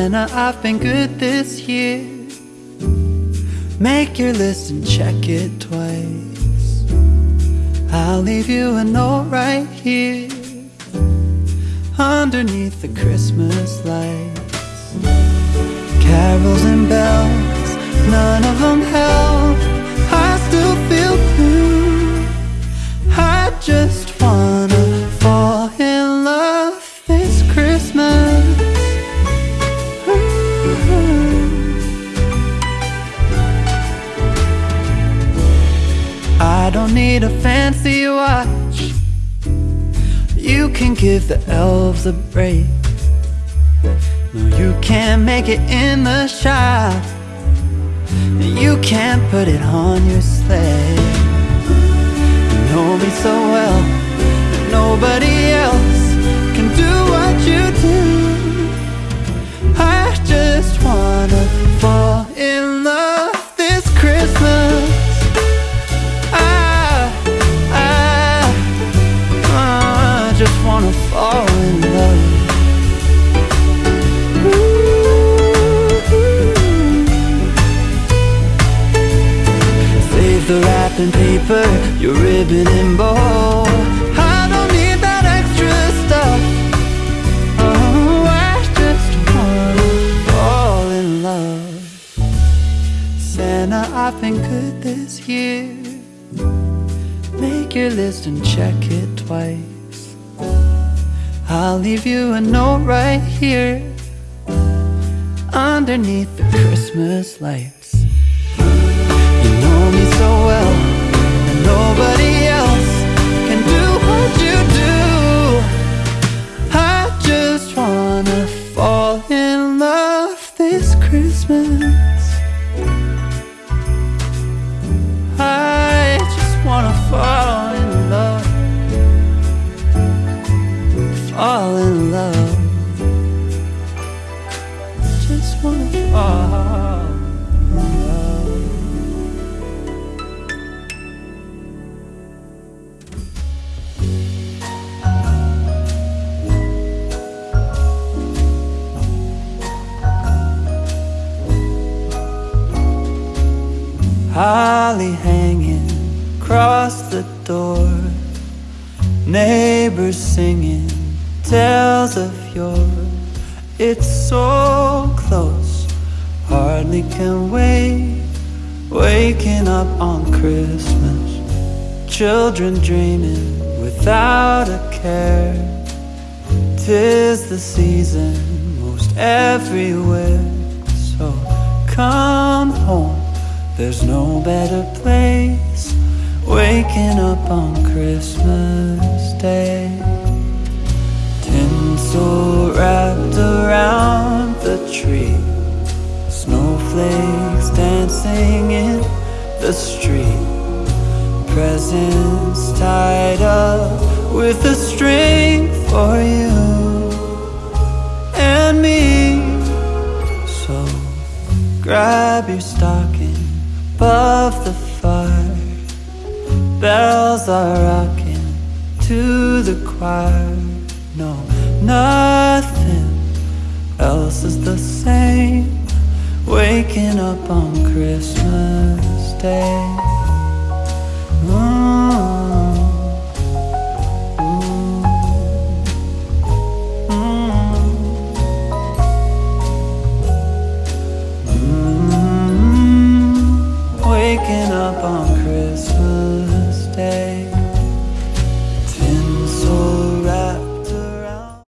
Santa, I've been good this year. Make your list and check it twice. I'll leave you a note right here underneath the Christmas lights. Carols and bells, none of them help. I don't need a fancy watch. You can give the elves a break. No, you can't make it in the shop. You can't put it on your sleigh. You know me so well that nobody else can do what you do. I just wanna wanna in love. Save the wrapping paper, your ribbon and bow. I don't need that extra stuff. Oh, I just wanna fall in love. Santa, I've been good this year. Make your list and check it twice. I'll leave you a note right here underneath the Christmas lights. Fall in love. Just wanna fall in love. Holly hanging across the door. Neighbors singing tales of yore. It's so close, hardly can wait. Waking up on Christmas, children dreaming without a care. Tis the season most everywhere. So come home, there's no better place. Waking up on Christmas Day. The street. Presents tied up with a string for you and me. So grab your stocking above the fire. Bells are rocking to the choir. No, nothing else is the same. Waking up on Christmas day mm. mm. mm. Waking up on